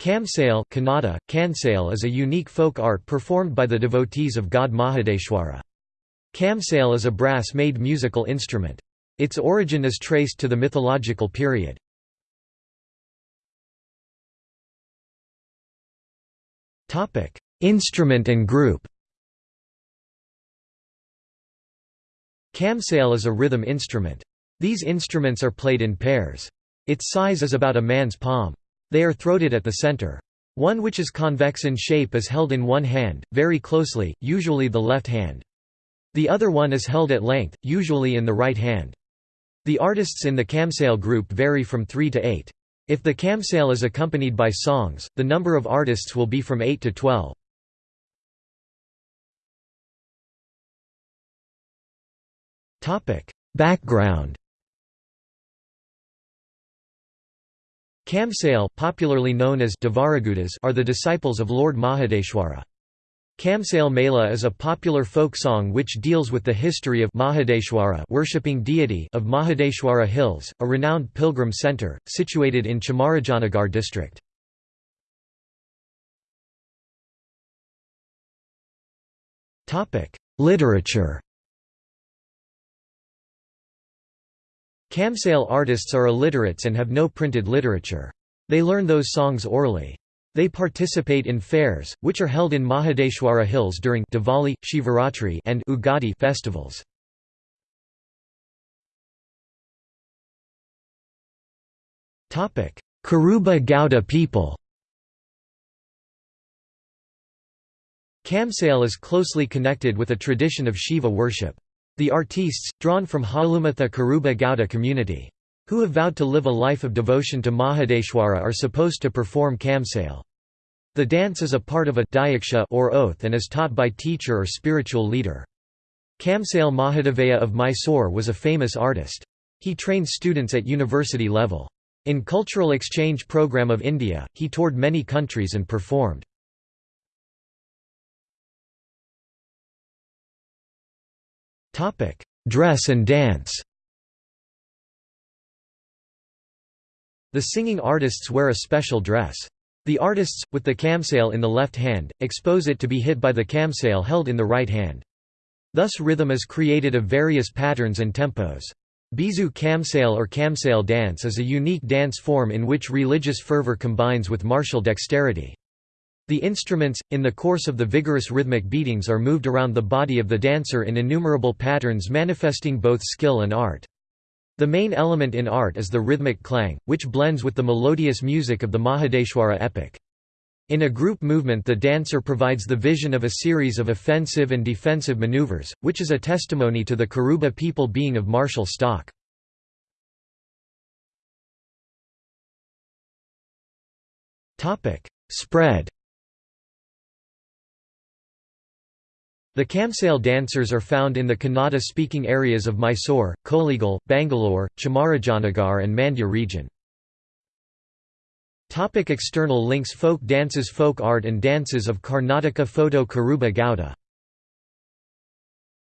Kamsale is a unique folk art performed by the devotees of god Mahadeshwara. Kamsale is a brass-made musical instrument. Its origin is traced to the mythological period. Instrument and group Kamsale is a rhythm instrument. These instruments are played in pairs. Its size is about a man's palm. They are throated at the center. One which is convex in shape is held in one hand, very closely, usually the left hand. The other one is held at length, usually in the right hand. The artists in the kamsale group vary from 3 to 8. If the kamsale is accompanied by songs, the number of artists will be from 8 to 12. Background Kamsale popularly known as are the disciples of Lord Mahadeshwara. Kamsale Mela is a popular folk song which deals with the history of Mahadeshwara worshipping deity of Mahadeshwara Hills, a renowned pilgrim centre, situated in Chamarajanagar district. Literature Kamsale artists are illiterates and have no printed literature. They learn those songs orally. They participate in fairs, which are held in Mahadeshwara Hills during Diwali, Shivaratri and Ugadi festivals. Kuruba Gowda people Kamsale is closely connected with a tradition of Shiva worship. The artistes, drawn from Halumatha Kuruba Gowda community, who have vowed to live a life of devotion to Mahadeshwara are supposed to perform kamsale. The dance is a part of a diaksha or oath and is taught by teacher or spiritual leader. Kamsale Mahadevaiah of Mysore was a famous artist. He trained students at university level. In Cultural Exchange Program of India, he toured many countries and performed. Dress and dance The singing artists wear a special dress. The artists, with the kamsale in the left hand, expose it to be hit by the kamsale held in the right hand. Thus rhythm is created of various patterns and tempos. Beesu kamsale or kamsale dance is a unique dance form in which religious fervor combines with martial dexterity. The instruments, in the course of the vigorous rhythmic beatings are moved around the body of the dancer in innumerable patterns manifesting both skill and art. The main element in art is the rhythmic clang, which blends with the melodious music of the Mahadeshwara epic. In a group movement the dancer provides the vision of a series of offensive and defensive maneuvers, which is a testimony to the Kuruba people being of martial stock. Spread The Kamsale dancers are found in the Kannada-speaking areas of Mysore, Kollegal, Bangalore, Chamarajanagar and Mandya region. Topic external links Folk dances Folk art and dances of Karnataka Photo Kuruba Gowda